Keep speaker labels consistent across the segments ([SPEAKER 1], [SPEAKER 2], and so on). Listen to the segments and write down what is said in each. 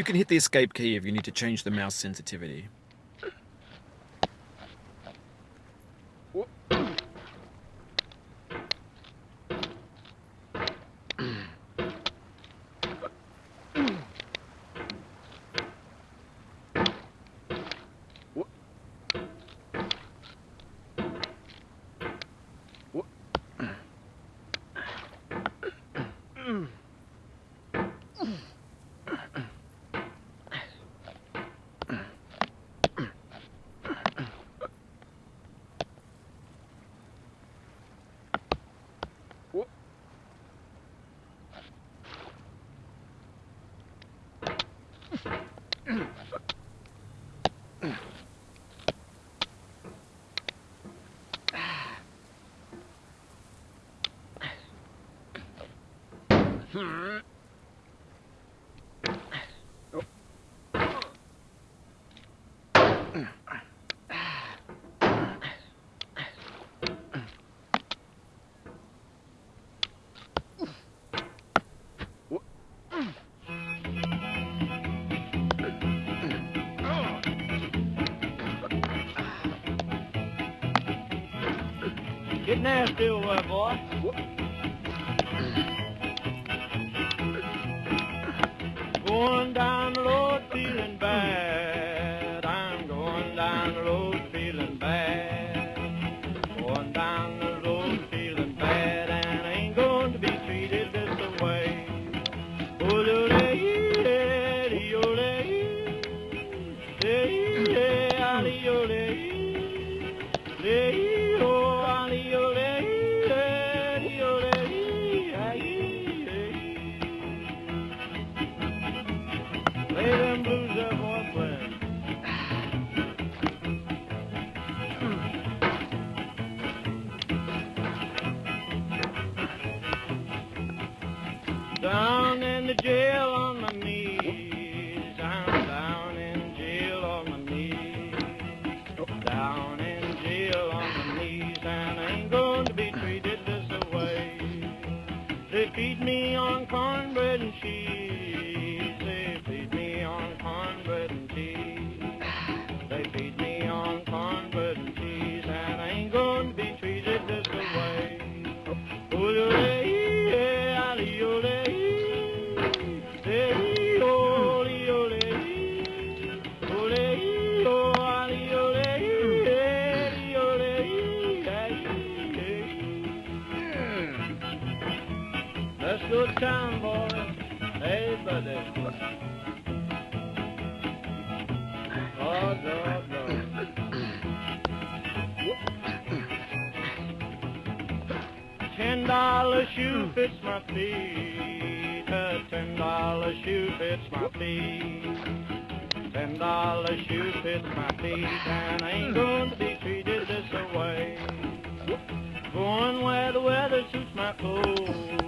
[SPEAKER 1] You can hit the escape key if you need to change the mouse sensitivity.
[SPEAKER 2] Get nasty over there, boy. Going down the road feeling bad. Let's town, boys. Hey, buddy. Oh, no, no. Ten dollar shoe fits my feet. A ten dollar shoe fits my feet. Ten dollar shoe fits my feet, and I ain't to be treated this way. Going where the weather suits my clothes.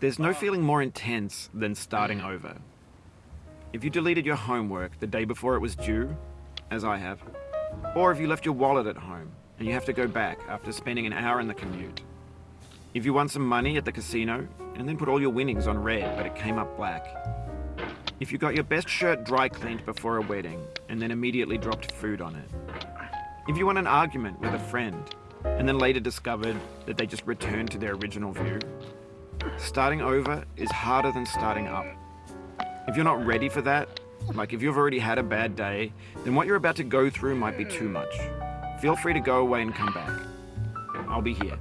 [SPEAKER 1] There's no feeling more intense than starting over. If you deleted your homework the day before it was due, as I have, or if you left your wallet at home and you have to go back after spending an hour in the commute. If you won some money at the casino and then put all your winnings on red but it came up black. If you got your best shirt dry cleaned before a wedding and then immediately dropped food on it. If you won an argument with a friend and then later discovered that they just returned to their original view. Starting over is harder than starting up. If you're not ready for that, like if you've already had a bad day, then what you're about to go through might be too much. Feel free to go away and come back. I'll be here.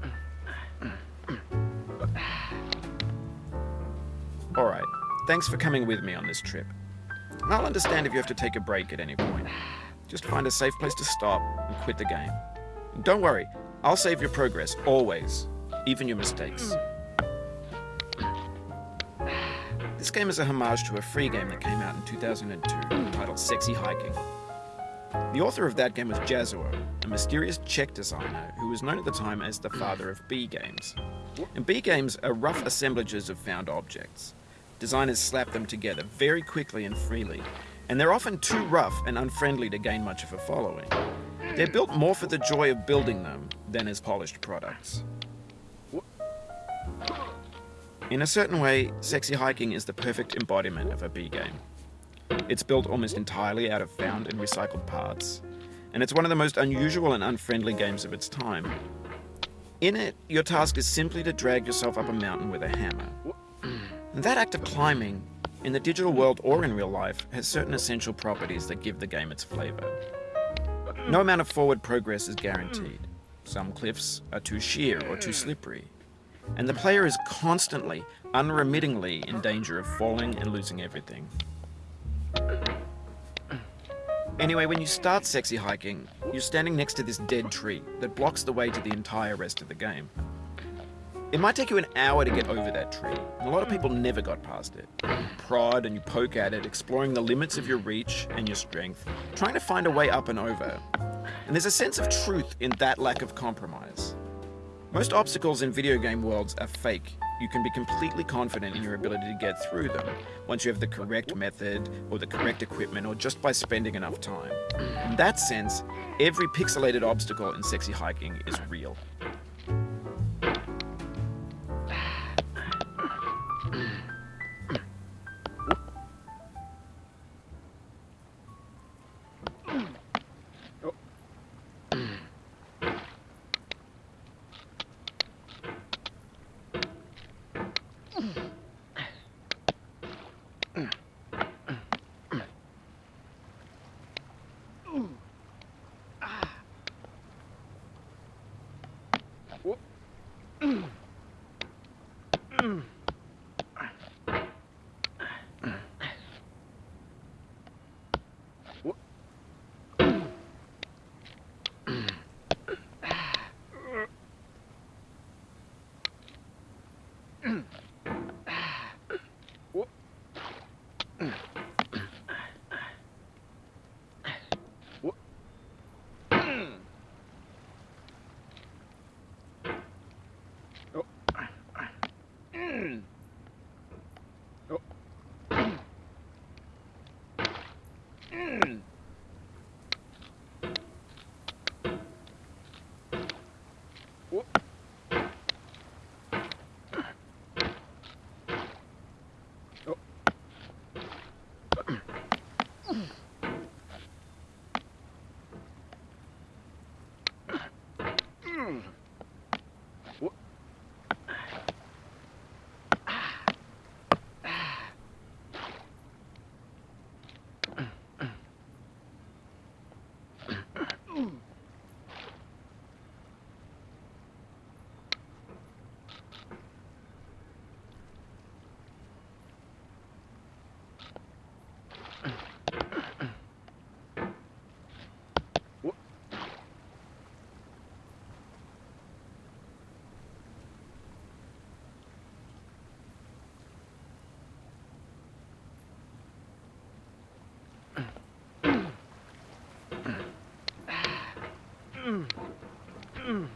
[SPEAKER 1] Alright, thanks for coming with me on this trip. I'll understand if you have to take a break at any point. Just find a safe place to stop and quit the game. Don't worry, I'll save your progress, always, even your mistakes. This game is a homage to a free game that came out in 2002 titled Sexy Hiking. The author of that game was Jazzuo, a mysterious Czech designer who was known at the time as the father of B games. And B games are rough assemblages of found objects. Designers slap them together very quickly and freely, and they're often too rough and unfriendly to gain much of a following. They're built more for the joy of building them than as polished products. In a certain way, Sexy Hiking is the perfect embodiment of a B game. It's built almost entirely out of found and recycled parts, and it's one of the most unusual and unfriendly games of its time. In it, your task is simply to drag yourself up a mountain with a hammer. And that act of climbing, in the digital world or in real life, has certain essential properties that give the game its flavor. No amount of forward progress is guaranteed. Some cliffs are too sheer or too slippery, and the player is constantly, unremittingly in danger of falling and losing everything. Anyway, when you start sexy hiking, you're standing next to this dead tree that blocks the way to the entire rest of the game. It might take you an hour to get over that tree, and a lot of people never got past it. You prod and you poke at it, exploring the limits of your reach and your strength, trying to find a way up and over. And there's a sense of truth in that lack of compromise. Most obstacles in video game worlds are fake. You can be completely confident in your ability to get through them once you have the correct method or the correct equipment or just by spending enough time. In that sense, every pixelated obstacle in sexy hiking is real. Mm. Mm.